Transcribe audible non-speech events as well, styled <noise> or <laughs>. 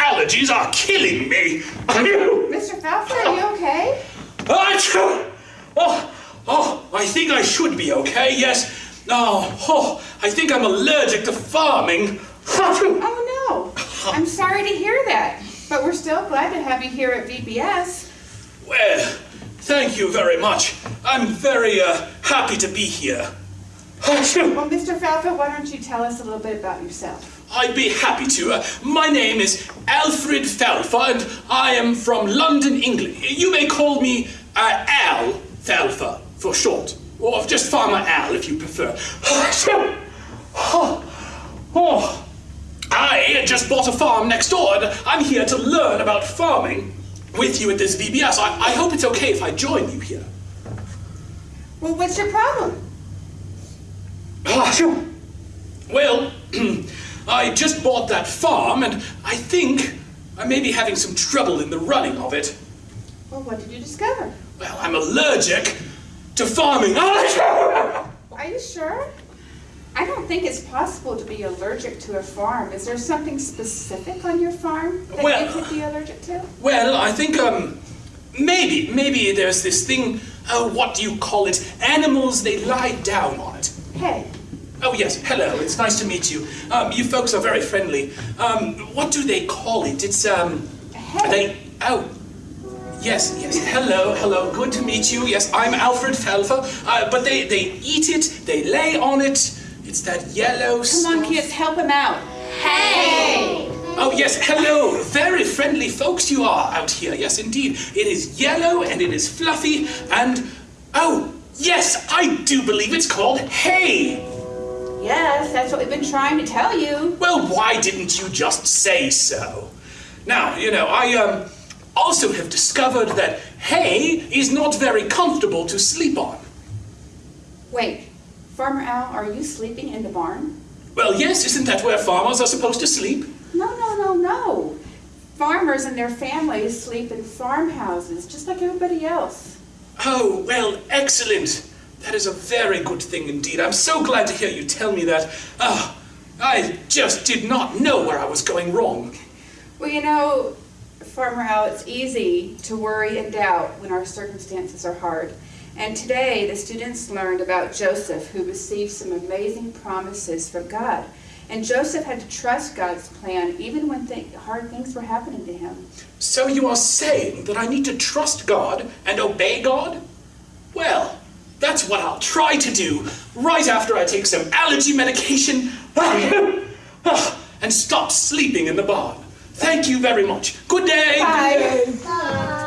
I say, these allergies are killing me. Mr. Falford, are you okay? Achoo! Oh, oh, I think I should be okay, yes. Oh, oh, I think I'm allergic to farming. <laughs> Oh no, I'm sorry to hear that. But we're still glad to have you here at VBS. Well, thank you very much. I'm very uh, happy to be here. Well, Mr. Falford, why don't you tell us a little bit about yourself? I'd be happy to. Uh, my name is Alfred Felfer, and I am from London, England. You may call me uh, Al Felfer for short, or just Farmer Al if you prefer. Oh, <laughs> oh. I just bought a farm next door, and I'm here to learn about farming with you at this VBS. I, I hope it's okay if I join you here. Well, what's your problem? Ah, sure. Well, <clears throat> I just bought that farm, and I think I may be having some trouble in the running of it. Well, what did you discover? Well, I'm allergic to farming. <laughs> Are you sure? I don't think it's possible to be allergic to a farm. Is there something specific on your farm that Well- you could be allergic to? Well, I think, um, maybe, maybe there's this thing, oh, what do you call it? Animals, they lie down on it. Hey, Oh, yes, hello, it's nice to meet you. Um, you folks are very friendly. Um, what do they call it? It's, um, Hey. they, oh, yes, yes, hello, hello, good to meet you. Yes, I'm Alfred Felfer, uh, but they, they eat it, they lay on it. It's that yellow come on, kids, help him out. Hey! Oh, yes, hello. Very friendly folks you are out here. Yes, indeed. It is yellow and it is fluffy and. Oh, yes, I do believe it's called hay. Yes, that's what we've been trying to tell you. Well, why didn't you just say so? Now, you know, I um, also have discovered that hay is not very comfortable to sleep on. Wait, Farmer Al, are you sleeping in the barn? Well, yes, isn't that where farmers are supposed to sleep? No, no, no, no. Farmers and their families sleep in farmhouses just like everybody else. Oh, well, excellent. That is a very good thing indeed. I'm so glad to hear you tell me that. Ah, I just did not know where I was going wrong. Well, you know, Farmer Al, it's easy to worry and doubt when our circumstances are hard. And today, the students learned about Joseph, who received some amazing promises from God. And Joseph had to trust God's plan even when th- hard things were happening to him. So you are saying that I need to trust God and obey God? Well, that's what I'll try to do right after I take some allergy medication <laughs> ah, and stop sleeping in the barn. Thank you very much. Good day. Bye. Good day.